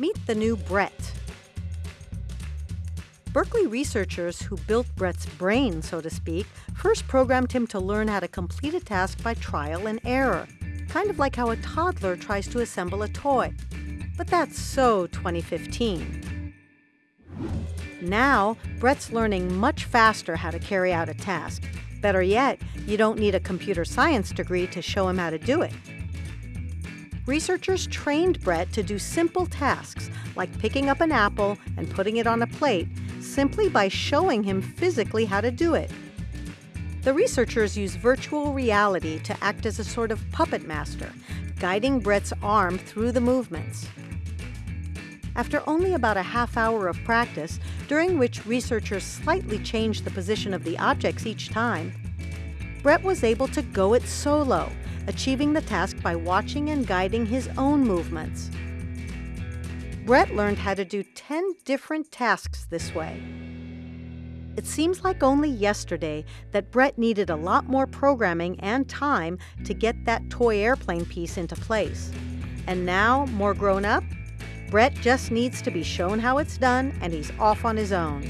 Meet the new Brett. Berkeley researchers who built Brett's brain, so to speak, first programmed him to learn how to complete a task by trial and error, kind of like how a toddler tries to assemble a toy. But that's so 2015. Now, Brett's learning much faster how to carry out a task. Better yet, you don't need a computer science degree to show him how to do it. Researchers trained Brett to do simple tasks like picking up an apple and putting it on a plate simply by showing him physically how to do it. The researchers use virtual reality to act as a sort of puppet master, guiding Brett's arm through the movements. After only about a half hour of practice, during which researchers slightly changed the position of the objects each time, Brett was able to go it solo, achieving the task by watching and guiding his own movements. Brett learned how to do 10 different tasks this way. It seems like only yesterday that Brett needed a lot more programming and time to get that toy airplane piece into place. And now, more grown up, Brett just needs to be shown how it's done and he's off on his own.